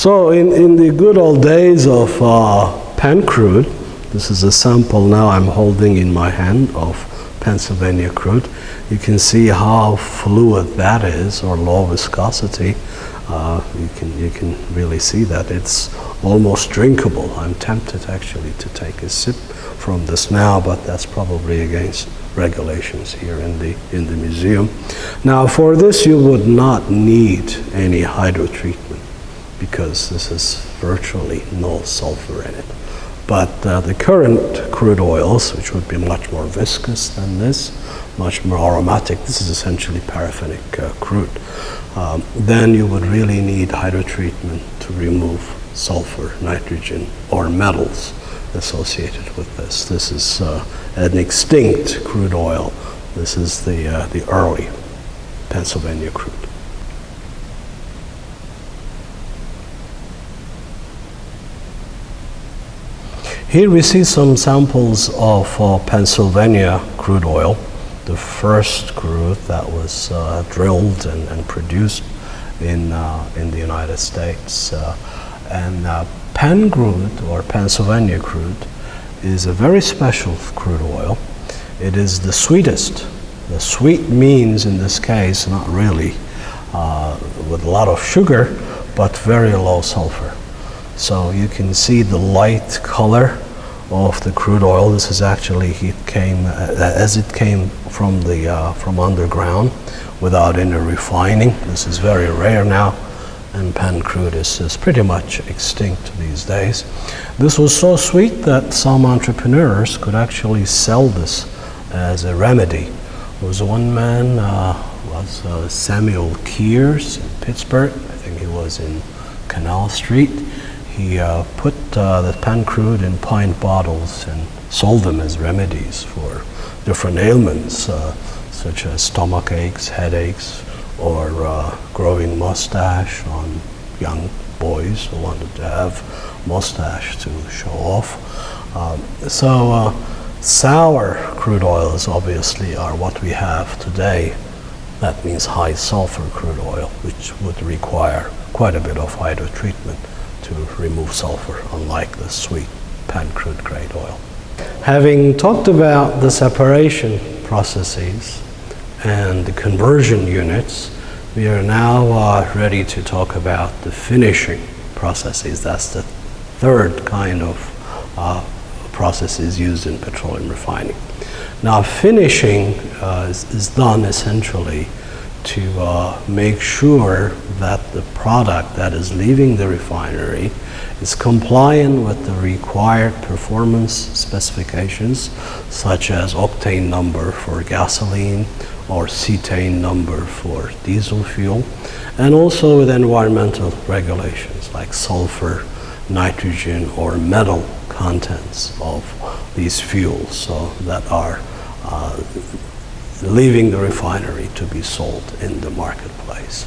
So in, in the good old days of uh, Penn crude, this is a sample now I'm holding in my hand of Pennsylvania crude. You can see how fluid that is, or low viscosity. Uh, you can you can really see that it's almost drinkable. I'm tempted actually to take a sip from this now, but that's probably against regulations here in the in the museum. Now, for this, you would not need any hydrotreatment because this is virtually no sulfur in it. But uh, the current crude oils, which would be much more viscous than this, much more aromatic, this is essentially paraffinic uh, crude, um, then you would really need hydrotreatment to remove sulfur, nitrogen, or metals associated with this. This is uh, an extinct crude oil. This is the, uh, the early Pennsylvania crude. Here we see some samples of uh, Pennsylvania crude oil, the first crude that was uh, drilled and, and, produced in, uh, in the United States. Uh, and uh, Penn crude, or Pennsylvania crude, is a very special crude oil. It is the sweetest. The sweet means, in this case, not really uh, with a lot of sugar, but very low sulfur. So you can see the light color of the crude oil. This is actually it came uh, as it came from the uh, from underground without any refining. This is very rare now, and Penn crude is, is pretty much extinct these days. This was so sweet that some entrepreneurs could actually sell this as a remedy. There was one man uh, was uh, Samuel Kears in Pittsburgh. I think he was in Canal Street he uh, put uh, the Penn crude in pint bottles and sold them as remedies for different ailments, uh, such as stomach aches, headaches, or uh, growing mustache on young boys who wanted to have mustache to show off. Um, so uh, sour crude oils obviously are what we have today. That means high sulfur crude oil, which would require quite a bit of hydrotreatment to remove sulfur, unlike the sweet Penn crude grade oil. Having talked about the separation processes and the conversion units, we are now uh, ready to talk about the finishing processes. That's the third kind of uh, processes used in petroleum refining. Now, finishing uh, is, is, done essentially to uh, make sure that the product that is leaving the refinery is compliant with the required performance specifications such as octane number for gasoline or cetane number for diesel fuel and also with environmental regulations like sulfur, nitrogen or metal contents of these fuels so that are uh, leaving the refinery to be sold in the marketplace.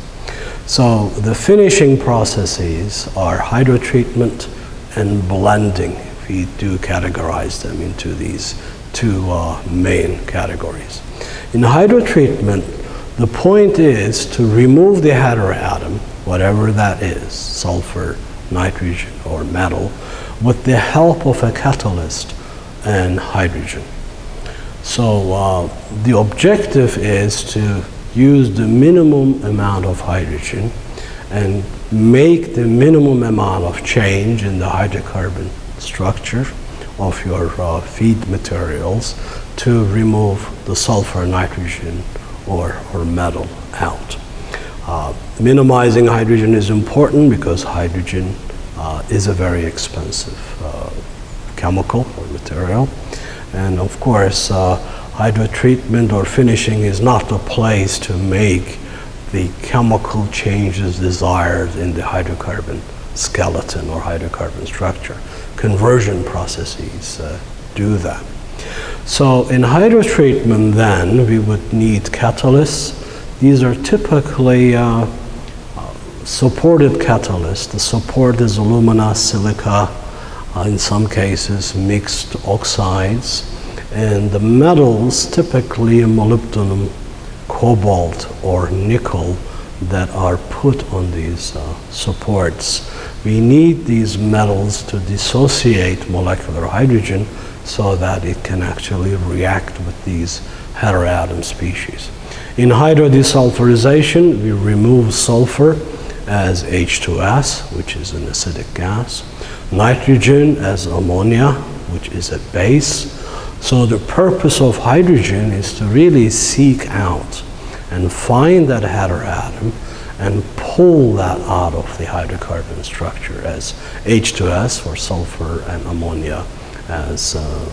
So the finishing processes are hydrotreatment and blending. We do categorize them into these two uh, main categories. In hydrotreatment, the point is to remove the heteroatom, whatever that is, sulfur, nitrogen, or metal, with the help of a catalyst and hydrogen. So uh, the objective is to use the minimum amount of hydrogen and make the minimum amount of change in the hydrocarbon structure of your uh, feed materials to remove the sulfur, nitrogen, or, or metal out. Uh, minimizing hydrogen is important because hydrogen uh, is a very expensive uh, chemical or material. And of course, uh, hydrotreatment or finishing is not a place to make the chemical changes desired in the hydrocarbon skeleton or hydrocarbon structure. Conversion processes uh, do that. So in hydrotreatment then, we would need catalysts. These are typically uh, supported catalysts. The support is alumina, silica, uh, in some cases mixed oxides. And the metals, typically molybdenum, cobalt, or nickel, that are put on these uh, supports. We need these metals to dissociate molecular hydrogen so that it can actually react with these heteroatom species. In hydrodesulfurization, we remove sulfur as H2S, which is an acidic gas, nitrogen as ammonia, which is a base. So the purpose of hydrogen is to really seek out and find that heteroatom and pull that out of the hydrocarbon structure as H2S for sulfur and ammonia as uh,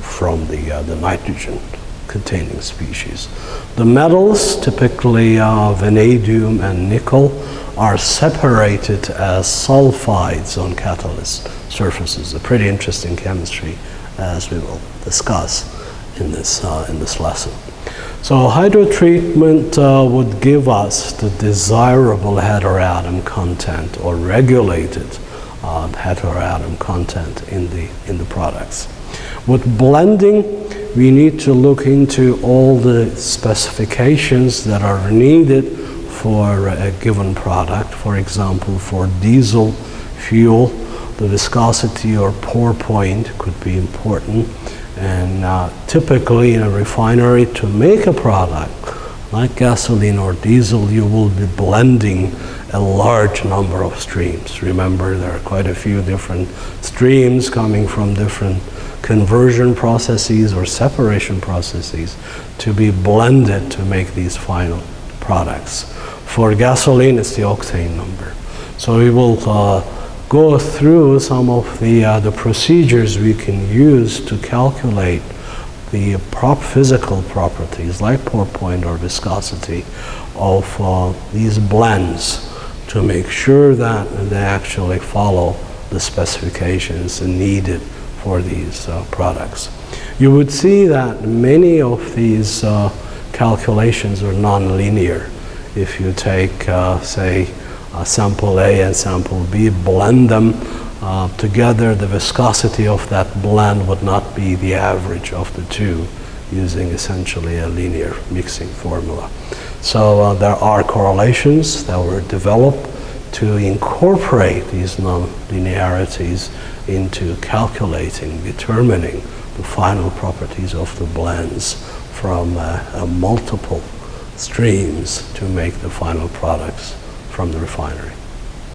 from the, uh, the nitrogen containing species. The metals, typically uh, vanadium and nickel, are separated as sulfides on catalyst surfaces. A pretty interesting chemistry as we will discuss in this, uh, in this lesson. So hydrotreatment uh, would give us the desirable heteroatom content or regulated uh, heteroatom content in the, in the products. With blending, we need to look into all the specifications that are needed for a given product. For example, for diesel fuel, the viscosity or pour point could be important. And uh, typically in a refinery, to make a product like gasoline or diesel, you will be blending a large number of streams. Remember, there are quite a few different streams coming from different conversion processes or separation processes to be blended to make these final products. For gasoline, it's the octane number. So we will uh, go through some of the, uh, the procedures we can use to calculate the prop physical properties like pour point or viscosity of uh, these blends to make sure that they actually follow the specifications needed for these uh, products. You would see that many of these uh, calculations are nonlinear. If you take, uh, say, sample A and sample B, blend them uh, together, the viscosity of that blend would not be the average of the two using essentially a linear mixing formula. So uh, there are correlations that were developed to incorporate these non-linearities into calculating, determining the final properties of the blends from uh, uh, multiple streams to make the final products from the refinery.